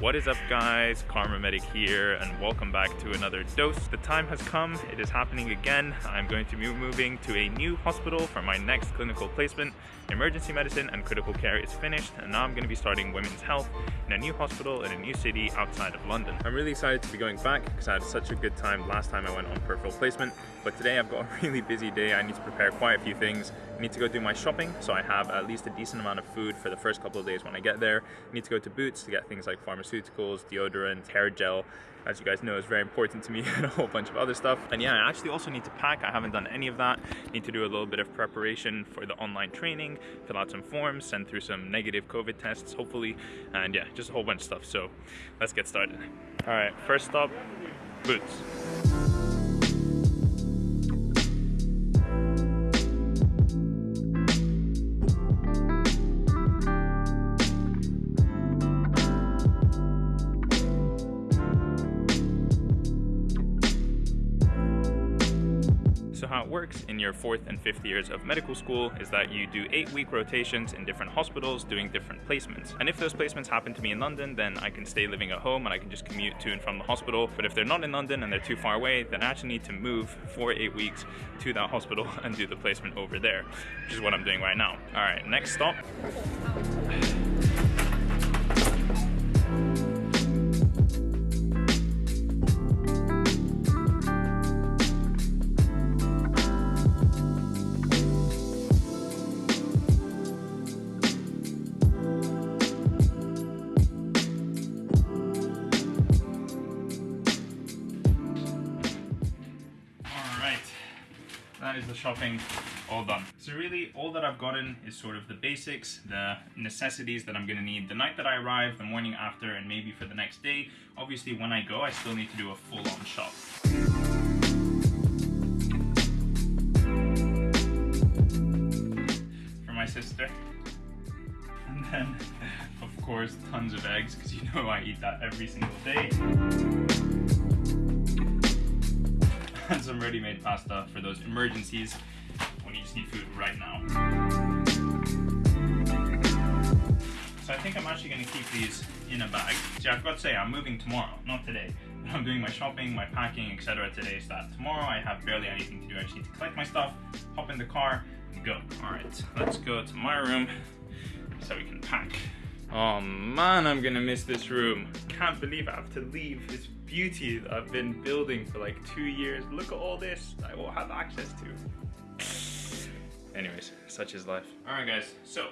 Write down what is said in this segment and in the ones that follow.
What is up guys, Kharma Medic here and welcome back to another dose. The time has come, it is happening again. I'm going to be moving to a new hospital for my next clinical placement. Emergency medicine and critical care is finished and now I'm going to be starting women's health in a new hospital in a new city outside of London. I'm really excited to be going back because I had such a good time last time I went on peripheral placement but today I've got a really busy day. I need to prepare quite a few things. I need to go do my shopping so I have at least a decent amount of food for the first couple of days when I get there. I need to go to Boots to get things like pharmaceuticals, deodorant, hair gel, as you guys know is very important to me and a whole bunch of other stuff. And yeah, I actually also need to pack. I haven't done any of that. Need to do a little bit of preparation for the online training, fill out some forms, send through some negative COVID tests, hopefully. And yeah, just a whole bunch of stuff. So let's get started. All right, first stop, Boots. Your fourth and fifth years of medical school is that you do eight week rotations in different hospitals doing different placements. And if those placements happen to be in London, then I can stay living at home and I can just commute to and from the hospital. But if they're not in London and they're too far away, then I actually need to move for eight weeks to that hospital and do the placement over there, which is what I'm doing right now. All right, next stop. That is the shopping all done. So really all that I've gotten is sort of the basics, the necessities that I'm gonna need the night that I arrive, the morning after, and maybe for the next day. Obviously when I go, I still need to do a full-on shop. For my sister. And then, of course, tons of eggs, because you know I eat that every single day and some ready-made pasta for those emergencies when you just need food right now. So I think I'm actually going to keep these in a bag. See, I forgot to say, I'm moving tomorrow, not today. I'm doing my shopping, my packing, etc. today, so that tomorrow I have barely anything to do. I just need to collect my stuff, hop in the car, and go. All right, let's go to my room so we can pack. Oh man, I'm gonna miss this room. Can't believe I have to leave this beauty that I've been building for like two years. Look at all this I won't have access to. Anyways, such is life. All right guys, so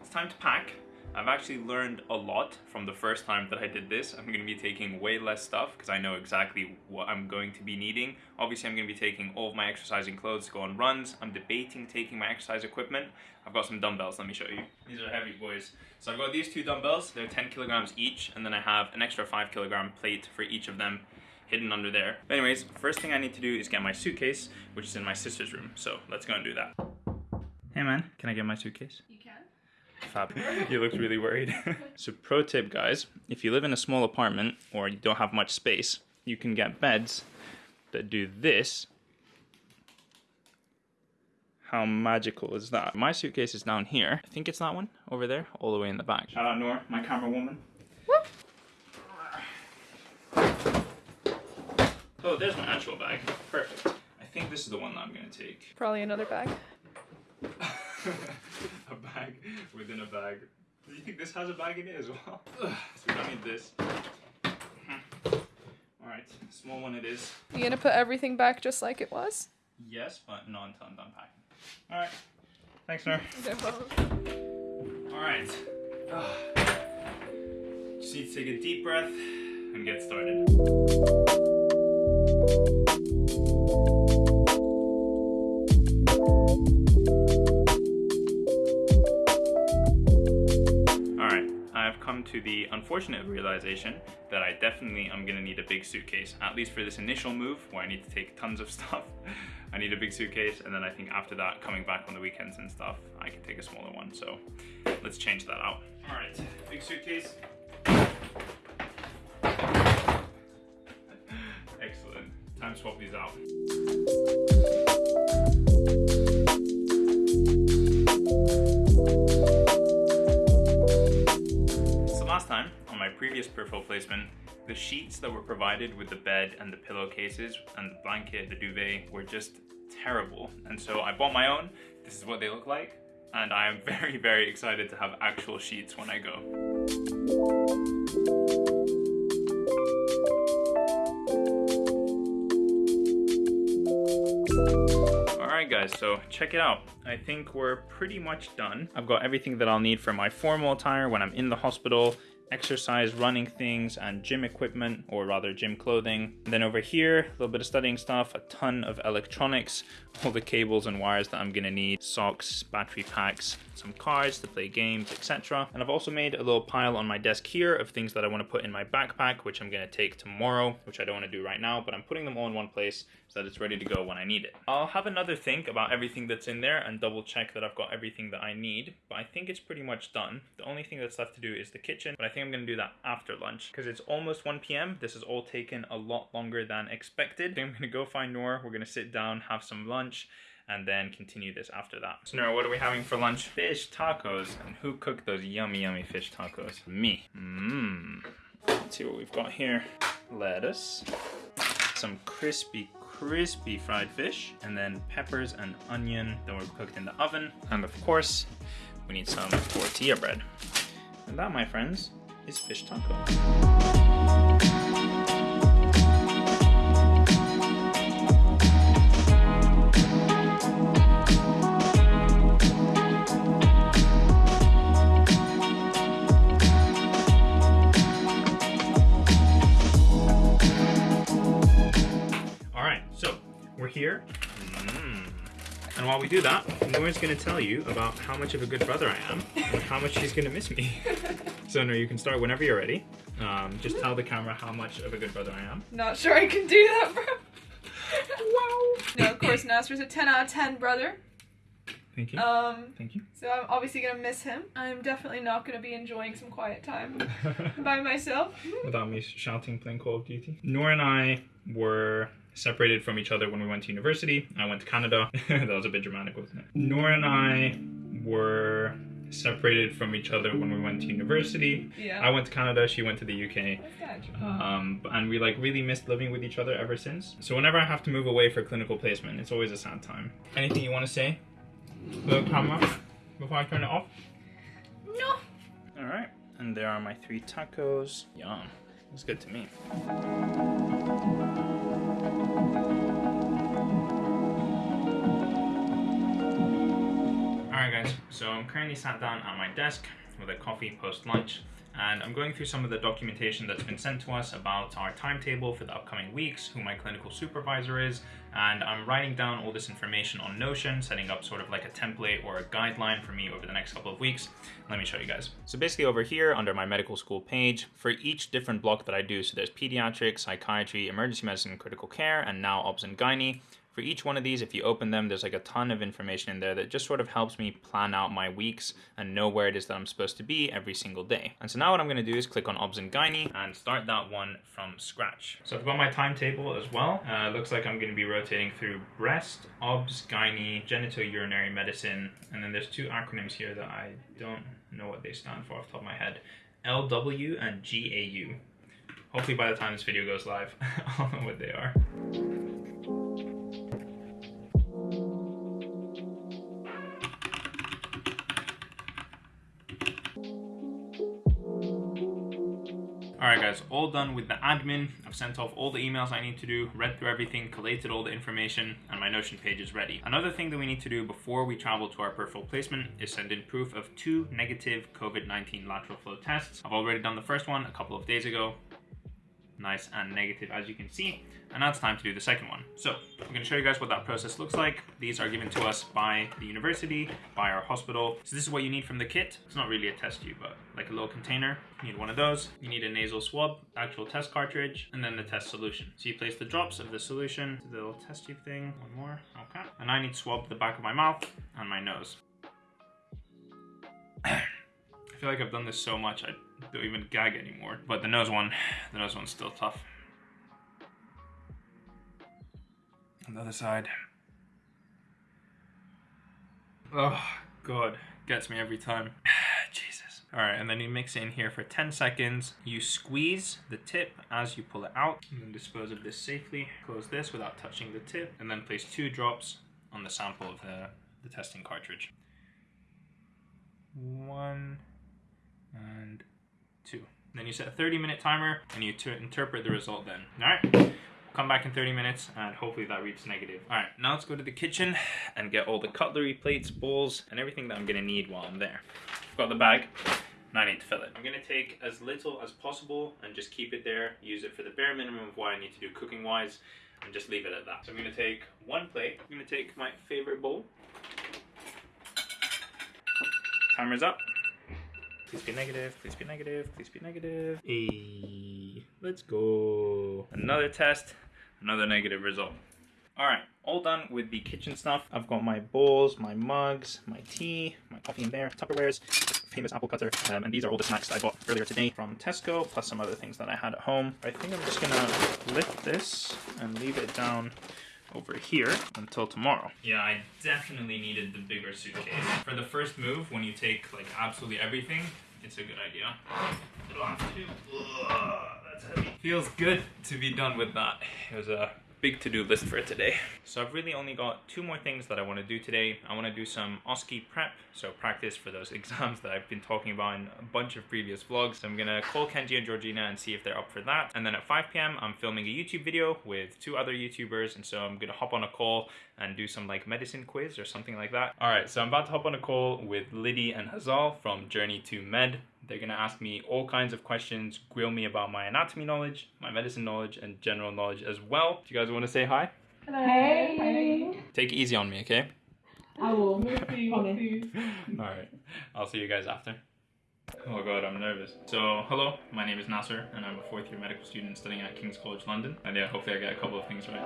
it's time to pack. I've actually learned a lot from the first time that I did this. I'm going to be taking way less stuff because I know exactly what I'm going to be needing. Obviously, I'm going to be taking all of my exercising clothes to go on runs. I'm debating taking my exercise equipment. I've got some dumbbells, let me show you. These are heavy boys. So I've got these two dumbbells, they're 10 kilograms each, and then I have an extra 5 kilogram plate for each of them hidden under there. But anyways, first thing I need to do is get my suitcase, which is in my sister's room. So let's go and do that. Hey man, can I get my suitcase? You. Fab. he looks really worried. so pro tip guys, if you live in a small apartment or you don't have much space, you can get beds that do this. How magical is that? My suitcase is down here. I think it's that one over there, all the way in the back. Shout out Nora, my camera woman. Whoop. Oh, there's my actual bag. Perfect. I think this is the one that I'm gonna take. Probably another bag. within a bag. Do you think this has a bag in it as well? so we don't need this. Hmm. Alright, small one it is. You gonna put everything back just like it was? Yes, but not until I'm done packing. Alright. Thanks, sir. Alright. Just need to take a deep breath and get started. To the unfortunate realization that I definitely am gonna need a big suitcase, at least for this initial move where I need to take tons of stuff. I need a big suitcase and then I think after that, coming back on the weekends and stuff, I can take a smaller one. So let's change that out. All right, big suitcase. Excellent, time to swap these out. Previous peripheral placement, the sheets that were provided with the bed and the pillowcases and the blanket, the duvet, were just terrible. And so I bought my own. This is what they look like. And I am very, very excited to have actual sheets when I go. Alright guys, so check it out. I think we're pretty much done. I've got everything that I'll need for my formal attire when I'm in the hospital, exercise running things and gym equipment or rather gym clothing and then over here a little bit of studying stuff a ton of electronics all the cables and wires that i'm gonna need socks battery packs some cards to play games etc and i've also made a little pile on my desk here of things that i want to put in my backpack which i'm gonna take tomorrow which i don't want to do right now but i'm putting them all in one place so that it's ready to go when I need it. I'll have another think about everything that's in there and double check that I've got everything that I need, but I think it's pretty much done. The only thing that's left to do is the kitchen, but I think I'm gonna do that after lunch because it's almost 1 p.m. This has all taken a lot longer than expected. I'm gonna go find Nora. we're gonna sit down, have some lunch, and then continue this after that. So Nora, what are we having for lunch? Fish tacos. And who cooked those yummy, yummy fish tacos? Me. Mmm. Let's see what we've got here. Lettuce, some crispy crispy fried fish, and then peppers and onion that were cooked in the oven. And of course, we need some tortilla bread. And that, my friends, is fish taco. All right, so we're here. And while we do that, Nora's gonna tell you about how much of a good brother I am and how much she's gonna miss me. so Nora, you can start whenever you're ready. Um, just tell the camera how much of a good brother I am. Not sure I can do that, bro. wow. No, of course, Nasser's a 10 out of 10 brother. Thank you. Um, Thank you. so I'm obviously gonna miss him. I'm definitely not gonna be enjoying some quiet time by myself. Without me shouting playing Call of Duty. Nora and I were separated from each other when we went to university. I went to Canada. that was a bit dramatic, wasn't it? Nora and I were separated from each other when we went to university. Yeah. I went to Canada, she went to the UK. Um, and we like really missed living with each other ever since. So whenever I have to move away for clinical placement, it's always a sad time. Anything you want to say? The camera before I turn it off. No. All right, and there are my three tacos. Yum, it's good to me. Guys. So I'm currently sat down at my desk with a coffee post lunch, and I'm going through some of the documentation that's been sent to us about our timetable for the upcoming weeks, who my clinical supervisor is, and I'm writing down all this information on Notion, setting up sort of like a template or a guideline for me over the next couple of weeks. Let me show you guys. So basically over here under my medical school page, for each different block that I do, so there's pediatrics, psychiatry, emergency medicine, critical care, and now obs and gynae. For each one of these, if you open them, there's like a ton of information in there that just sort of helps me plan out my weeks and know where it is that I'm supposed to be every single day. And so now what I'm gonna do is click on OBS and Gynae and start that one from scratch. So I've got my timetable as well. Uh, looks like I'm gonna be rotating through breast, OBS, Gynae, genitourinary medicine, and then there's two acronyms here that I don't know what they stand for off the top of my head. LW and GAU. Hopefully by the time this video goes live, I'll know what they are. Guys, all done with the admin. I've sent off all the emails I need to do, read through everything, collated all the information, and my Notion page is ready. Another thing that we need to do before we travel to our peripheral placement is send in proof of two negative COVID-19 lateral flow tests. I've already done the first one a couple of days ago. Nice and negative as you can see. And now it's time to do the second one. So I'm going to show you guys what that process looks like. These are given to us by the university, by our hospital. So this is what you need from the kit. It's not really a test tube, but like a little container. You need one of those. You need a nasal swab, actual test cartridge, and then the test solution. So you place the drops of the solution, to the little test tube thing, one more, okay. And I need to swab the back of my mouth and my nose. I feel like I've done this so much I don't even gag anymore. But the nose one, the nose one's still tough. On the other side. Oh, God. Gets me every time. Jesus. All right, and then you mix in here for 10 seconds. You squeeze the tip as you pull it out. And then dispose of this safely. Close this without touching the tip. And then place two drops on the sample of the, the testing cartridge. One and two. Then you set a 30 minute timer and you interpret the result then. All right, come back in 30 minutes and hopefully that reads negative. All right, now let's go to the kitchen and get all the cutlery, plates, bowls, and everything that I'm gonna need while I'm there. I've got the bag, now I need to fill it. I'm gonna take as little as possible and just keep it there, use it for the bare minimum of what I need to do cooking wise, and just leave it at that. So I'm gonna take one plate, I'm gonna take my favorite bowl. Timer's up. Please be negative, please be negative, please be negative. Hey, let's go. Another test, another negative result. All right, all done with the kitchen stuff. I've got my bowls, my mugs, my tea, my coffee in there, Tupperwares, famous apple cutter, um, and these are all the snacks that I bought earlier today from Tesco, plus some other things that I had at home. I think I'm just gonna lift this and leave it down over here until tomorrow. Yeah, I definitely needed the bigger suitcase. For the first move, when you take like absolutely everything, it's a good idea. Don't have to. Ugh, that's heavy. Feels good to be done with that. It was a big to-do list for today. So I've really only got two more things that I want to do today. I want to do some OSCE prep, so practice for those exams that I've been talking about in a bunch of previous vlogs. So I'm gonna call Kenji and Georgina and see if they're up for that. And then at 5 p.m. I'm filming a YouTube video with two other YouTubers, and so I'm gonna hop on a call and do some like medicine quiz or something like that. All right, so I'm about to hop on a call with Liddy and Hazal from Journey to Med. They're gonna ask me all kinds of questions, grill me about my anatomy knowledge, my medicine knowledge, and general knowledge as well. Do you guys wanna say hi? Hello. Hey. Take it easy on me, okay? I will. Promise. Alright, I'll see you guys after. Oh god, I'm nervous. So, hello, my name is Nasser, and I'm a fourth year medical student studying at King's College London. And yeah, hopefully I get a couple of things right.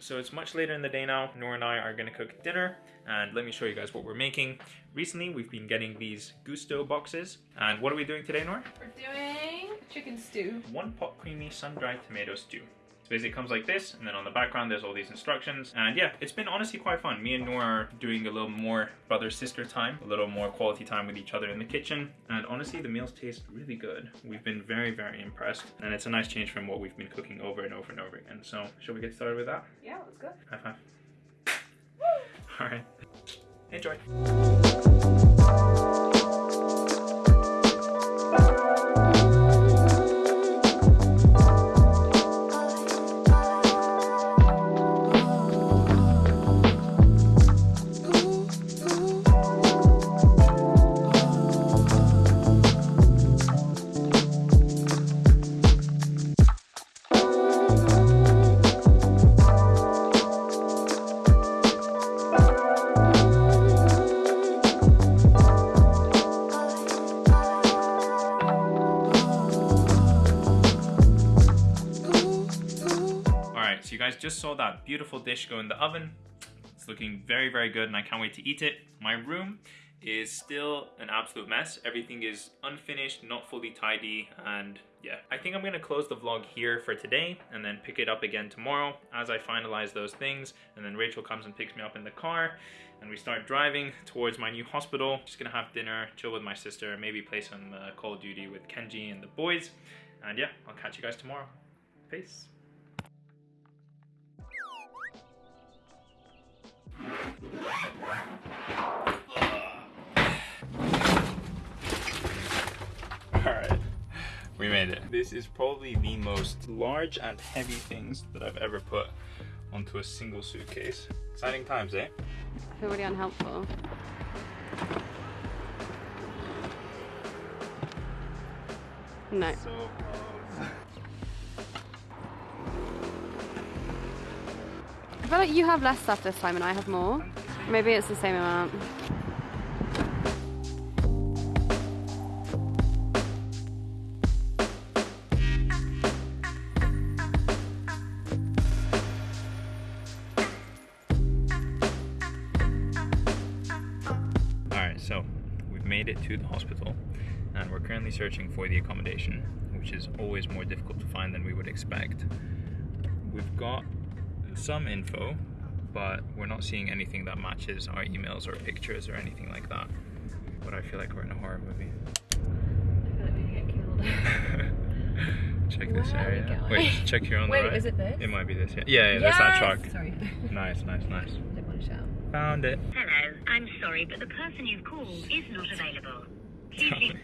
So it's much later in the day now. Nora and I are gonna cook dinner, and let me show you guys what we're making. Recently, we've been getting these Gousto boxes, and what are we doing today, Nora? We're doing chicken stew. one pot creamy sun-dried tomato stew. So basically it comes like this, and then on the background there's all these instructions. And yeah, it's been honestly quite fun. Me and Nora are doing a little more brother-sister time, a little more quality time with each other in the kitchen. And honestly, the meals taste really good. We've been very, very impressed. And it's a nice change from what we've been cooking over and over and over again. So shall we get started with that? Yeah, let's go. High five. All right. Enjoy. Saw that beautiful dish go in the oven. It's looking very, very good and I can't wait to eat it. My room is still an absolute mess. Everything is unfinished, not fully tidy, and yeah. I think I'm gonna close the vlog here for today and then pick it up again tomorrow as I finalize those things. And then Rachel comes and picks me up in the car and we start driving towards my new hospital. Just gonna have dinner, chill with my sister, maybe play some uh, Call of Duty with Kenji and the boys. And yeah, I'll catch you guys tomorrow. Peace. Alright, we made it. This is probably the most large and heavy things that I've ever put onto a single suitcase. Exciting times, eh? I feel really unhelpful. No. So feel like you have less stuff this time and I have more. Maybe it's the same amount. Alright, so we've made it to the hospital and we're currently searching for the accommodation, which is always more difficult to find than we would expect. We've got some info, but we're not seeing anything that matches our emails or pictures or anything like that. But I feel like we're in a horror movie. I feel like we get killed. check this Where are we area. Wait, check here on Wait, the right. is it this? It might be this. Yeah, yeah, yeah there's that truck. Sorry. Nice, nice, nice. Didn't want to shout. Found it. Hello, I'm sorry, but the person you've called is not available. Please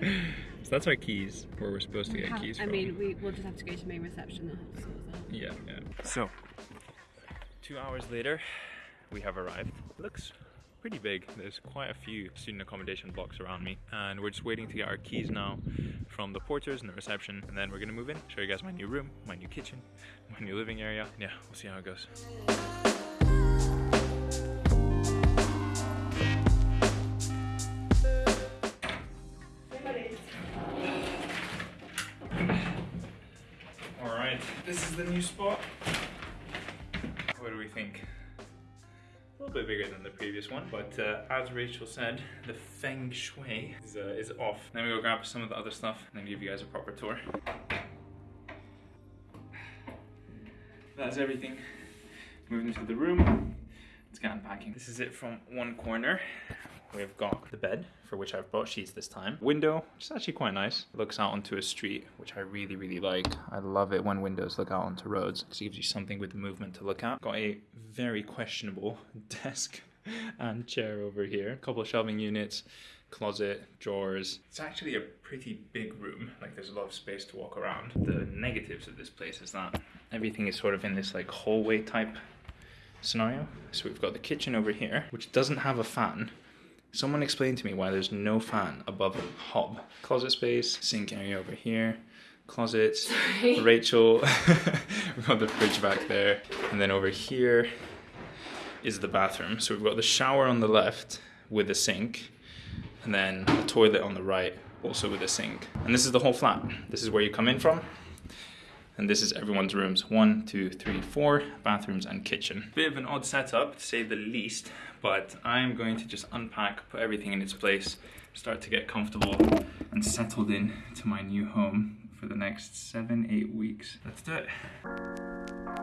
so that's our keys, where we're supposed to get keys I mean, we, we'll just have to go to main reception and have to sort that. Yeah, yeah. So, two hours later, we have arrived. looks pretty big. There's quite a few student accommodation blocks around me, and we're just waiting to get our keys now from the porters and the reception, and then we're gonna move in. Show you guys my new room, my new kitchen, my new living area. Yeah, we'll see how it goes. All right, this is the new spot. Bit bigger than the previous one, but uh, as Rachel said, the feng shui is, uh, is off. Then we go grab some of the other stuff and then give you guys a proper tour. That's everything. Moving into the room. Let's get unpacking. This is it from one corner. We've got the bed, for which I've brought sheets this time. Window, which is actually quite nice. Looks out onto a street, which I really, really like. I love it when windows look out onto roads because it gives you something with movement to look at. Got a very questionable desk and chair over here. A couple of shelving units, closet, drawers. It's actually a pretty big room. Like there's a lot of space to walk around. The negatives of this place is that everything is sort of in this like hallway type scenario. So we've got the kitchen over here, which doesn't have a fan. Someone explain to me why there's no fan above the hob. Closet space, sink area over here, closets. Rachel, we've got the fridge back there, and then over here is the bathroom. So we've got the shower on the left with a sink, and then a toilet on the right, also with a sink. And this is the whole flat. This is where you come in from. And this is everyone's rooms. One, two, three, four bathrooms and kitchen. Bit of an odd setup to say the least, but I'm going to just unpack, put everything in its place, start to get comfortable and settled in to my new home for the next seven, eight weeks. Let's do it.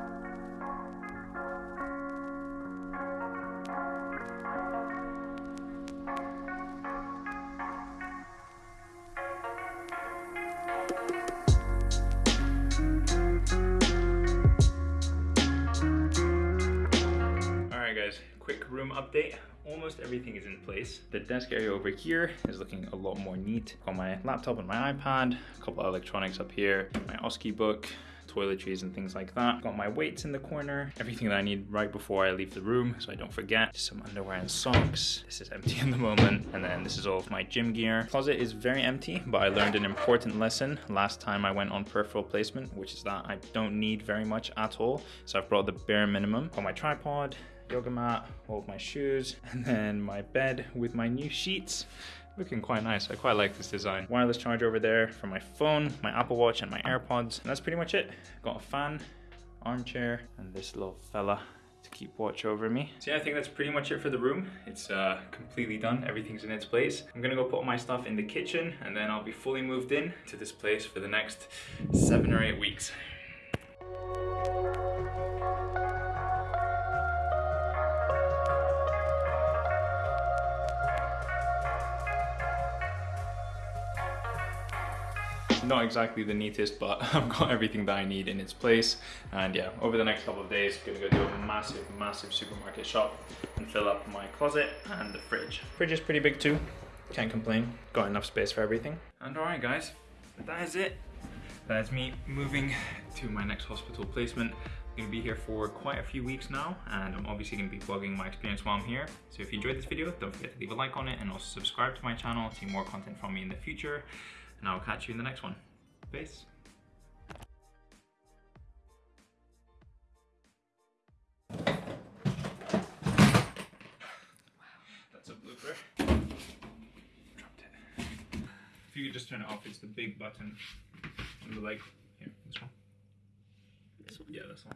The desk area over here is looking a lot more neat. Got my laptop and my iPad, a couple of electronics up here, my OSCE book, toiletries and things like that. Got my weights in the corner, everything that I need right before I leave the room so I don't forget. Some underwear and socks. This is empty in the moment. And then this is all of my gym gear. Closet is very empty, but I learned an important lesson last time I went on peripheral placement, which is that I don't need very much at all. So I've brought the bare minimum. Got my tripod, yoga mat, all of my shoes, and then my bed with my new sheets. Looking quite nice. I quite like this design. Wireless charger over there for my phone, my Apple Watch, and my AirPods. And that's pretty much it. Got a fan, armchair, and this little fella to keep watch over me. So yeah, I think that's pretty much it for the room. It's uh, completely done. Everything's in its place. I'm gonna go put my stuff in the kitchen, and then I'll be fully moved in to this place for the next seven or eight weeks. Not exactly the neatest, but I've got everything that I need in its place. And yeah, over the next couple of days, I'm gonna go do a massive, massive supermarket shop and fill up my closet and the fridge. Fridge is pretty big too. Can't complain. Got enough space for everything. And alright guys, that is it. That is me moving to my next hospital placement. I'm gonna be here for quite a few weeks now, and I'm obviously gonna be vlogging my experience while I'm here. So if you enjoyed this video, don't forget to leave a like on it and also subscribe to my channel to see more content from me in the future. And I'll catch you in the next one. Peace. Wow. That's a blooper. Dropped it. If you could just turn it off, it's the big button on the leg. Here, this one. Yeah, this one.